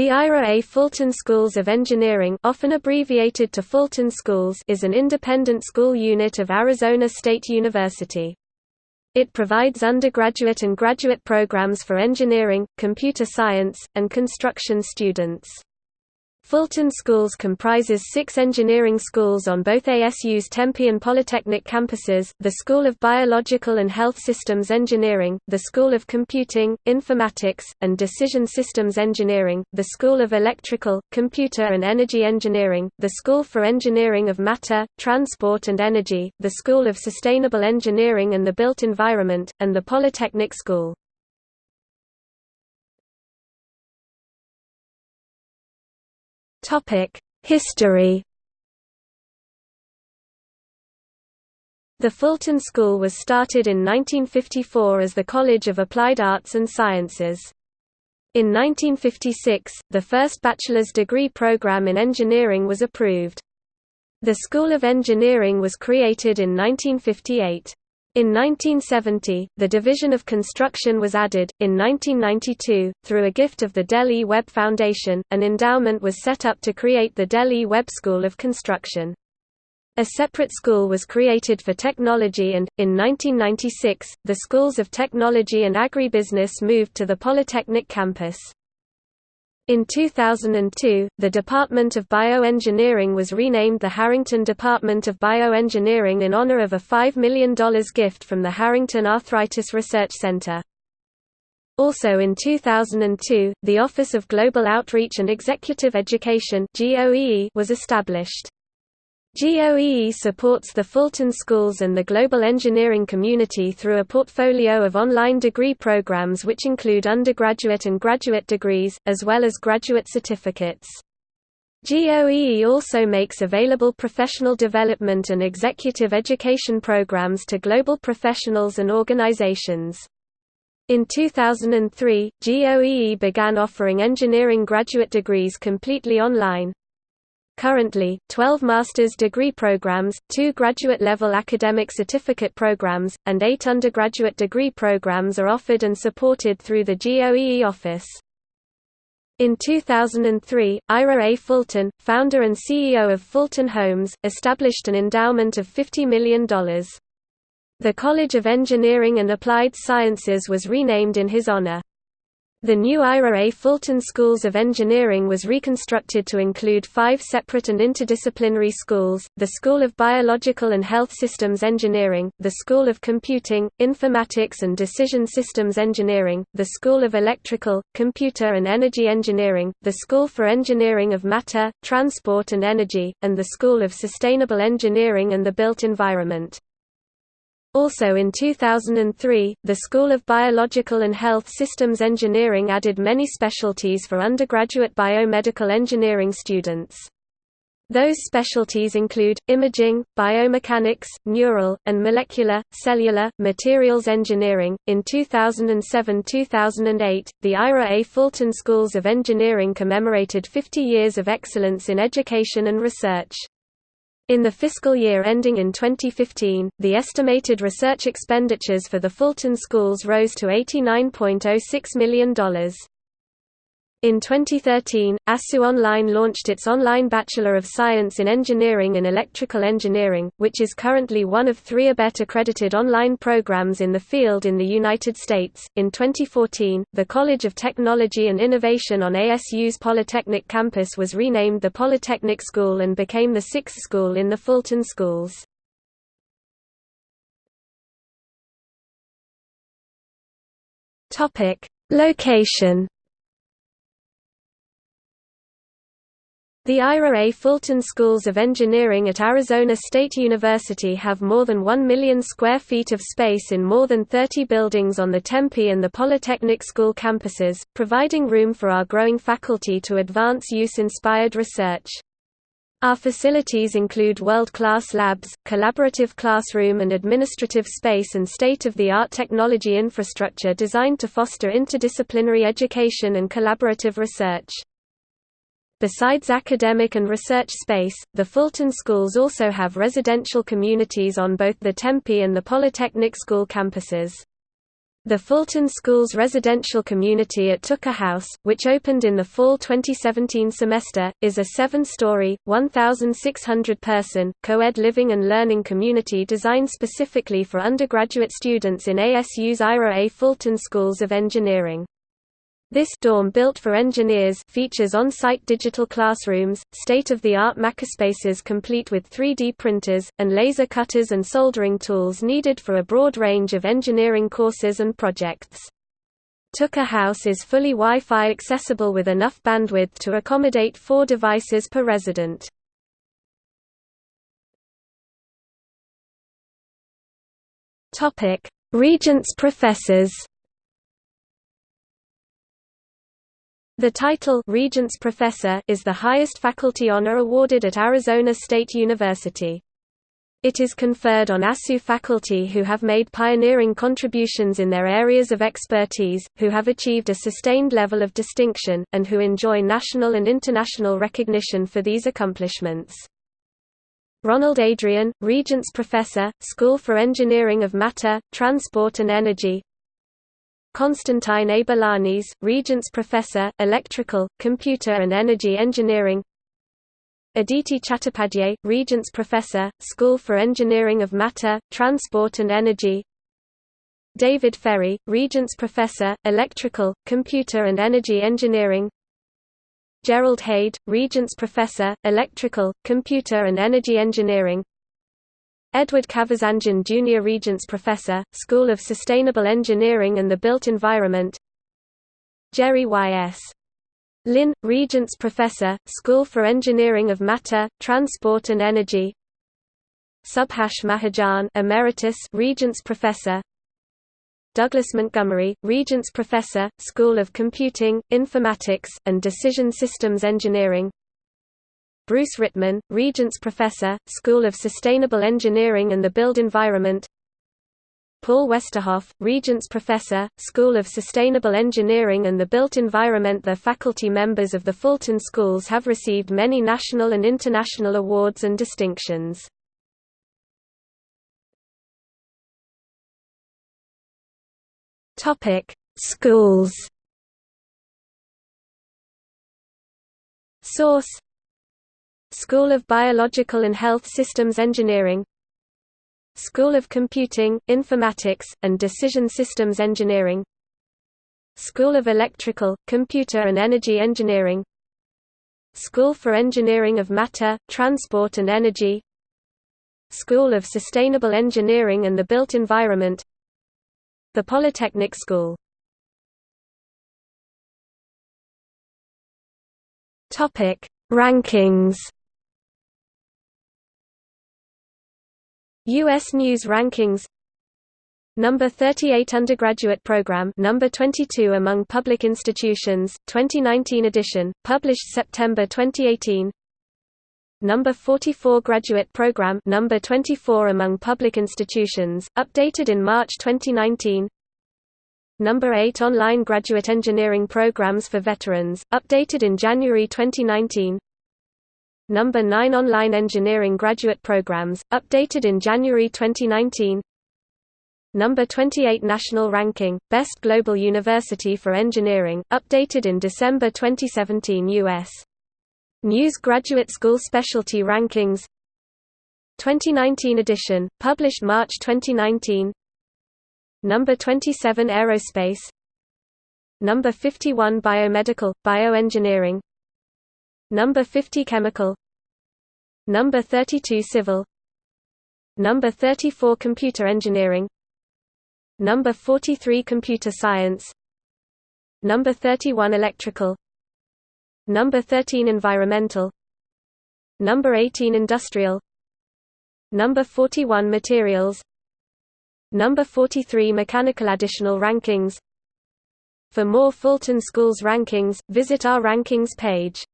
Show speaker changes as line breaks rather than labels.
The Ira A. Fulton Schools of Engineering often abbreviated to Fulton Schools is an independent school unit of Arizona State University. It provides undergraduate and graduate programs for engineering, computer science, and construction students. Fulton Schools comprises six engineering schools on both ASU's Tempe and Polytechnic campuses, the School of Biological and Health Systems Engineering, the School of Computing, Informatics, and Decision Systems Engineering, the School of Electrical, Computer and Energy Engineering, the School for Engineering of Matter, Transport and Energy, the School of Sustainable Engineering and the Built Environment, and the Polytechnic School. History The Fulton School was started in 1954 as the College of Applied Arts and Sciences. In 1956, the first bachelor's degree program in engineering was approved. The School of Engineering was created in 1958. In 1970, the Division of Construction was added. In 1992, through a gift of the Delhi. Webb Foundation, an endowment was set up to create the Delhi. Webb School of Construction. A separate school was created for technology and, in 1996, the schools of technology and agribusiness moved to the Polytechnic campus. In 2002, the Department of Bioengineering was renamed the Harrington Department of Bioengineering in honor of a $5 million gift from the Harrington Arthritis Research Center. Also in 2002, the Office of Global Outreach and Executive Education was established. GOEE supports the Fulton Schools and the global engineering community through a portfolio of online degree programs which include undergraduate and graduate degrees, as well as graduate certificates. GOEE also makes available professional development and executive education programs to global professionals and organizations. In 2003, GOEE began offering engineering graduate degrees completely online, Currently, 12 master's degree programs, two graduate-level academic certificate programs, and eight undergraduate degree programs are offered and supported through the GOEE office. In 2003, Ira A. Fulton, founder and CEO of Fulton Homes, established an endowment of $50 million. The College of Engineering and Applied Sciences was renamed in his honor. The new Ira A. Fulton Schools of Engineering was reconstructed to include five separate and interdisciplinary schools, the School of Biological and Health Systems Engineering, the School of Computing, Informatics and Decision Systems Engineering, the School of Electrical, Computer and Energy Engineering, the School for Engineering of Matter, Transport and Energy, and the School of Sustainable Engineering and the Built Environment. Also in 2003, the School of Biological and Health Systems Engineering added many specialties for undergraduate biomedical engineering students. Those specialties include, imaging, biomechanics, neural, and molecular, cellular, materials engineering. In 2007-2008, the Ira A. Fulton Schools of Engineering commemorated 50 years of excellence in education and research. In the fiscal year ending in 2015, the estimated research expenditures for the Fulton schools rose to $89.06 million. In 2013, ASU Online launched its online Bachelor of Science in Engineering and Electrical Engineering, which is currently one of three ABET accredited online programs in the field in the United States. In 2014, the College of Technology and Innovation on ASU's Polytechnic campus was renamed the Polytechnic School and became the sixth school in the Fulton Schools. Topic: Location The Ira A. Fulton Schools of Engineering at Arizona State University have more than 1 million square feet of space in more than 30 buildings on the Tempe and the Polytechnic School campuses, providing room for our growing faculty to advance use-inspired research. Our facilities include world-class labs, collaborative classroom and administrative space and state-of-the-art technology infrastructure designed to foster interdisciplinary education and collaborative research. Besides academic and research space, the Fulton schools also have residential communities on both the Tempe and the Polytechnic School campuses. The Fulton Schools residential community at Tucker House, which opened in the fall 2017 semester, is a seven-story, 1,600-person, co-ed living and learning community designed specifically for undergraduate students in ASU's Ira A. Fulton Schools of Engineering. This dorm built for engineers features on-site digital classrooms, state-of-the-art makerspaces complete with 3D printers, and laser cutters and soldering tools needed for a broad range of engineering courses and projects. Tucker House is fully Wi-Fi accessible with enough bandwidth to accommodate four devices per resident. Regents professors The title Regents Professor is the highest faculty honor awarded at Arizona State University. It is conferred on ASU faculty who have made pioneering contributions in their areas of expertise, who have achieved a sustained level of distinction, and who enjoy national and international recognition for these accomplishments. Ronald Adrian, Regents Professor, School for Engineering of Matter, Transport and Energy Constantine A. Balanis, Regents Professor, Electrical, Computer and Energy Engineering. Aditi Chattopadhyay, Regents Professor, School for Engineering of Matter, Transport and Energy. David Ferry, Regents Professor, Electrical, Computer and Energy Engineering. Gerald Heydt, Regents Professor, Electrical, Computer and Energy Engineering Edward Kavazanjian Junior Regents Professor, School of Sustainable Engineering and the Built Environment. Jerry Y.S. Lin, Regents Professor, School for Engineering of Matter, Transport and Energy. Subhash Mahajan Emeritus Regents Professor. Douglas Montgomery, Regents Professor, School of Computing, Informatics, and Decision Systems Engineering Bruce Rittmann, Regents Professor, School of Sustainable Engineering and the Built Environment. Paul Westerhoff, Regents Professor, School of Sustainable Engineering and the Built Environment. The faculty members of the Fulton Schools have received many national and international awards and distinctions. Schools. Source School of Biological and Health Systems Engineering School of Computing, Informatics, and Decision Systems Engineering School of Electrical, Computer and Energy Engineering School for Engineering of Matter, Transport and Energy School of Sustainable Engineering and the Built Environment The Polytechnic School. Rankings U.S. News Rankings. Number 38 Undergraduate Program Number 22 among public institutions, 2019 edition, published September 2018 Number 44 Graduate Program Number 24 among public institutions, updated in March 2019 Number 8 Online Graduate Engineering Programs for Veterans, updated in January 2019 Number 9 Online Engineering Graduate Programs, updated in January 2019 Number 28 National Ranking, Best Global University for Engineering, updated in December 2017 U.S. News Graduate School Specialty Rankings. 2019 edition, published March 2019 Number 27 Aerospace. Number 51 Biomedical, Bioengineering Number 50 Chemical. Number 32 Civil. Number 34 Computer Engineering. Number 43 Computer Science. Number 31 Electrical. Number 13 Environmental. Number 18 Industrial. Number 41 Materials. Number 43 Mechanical Additional rankings. For more Fulton Schools rankings, visit our rankings page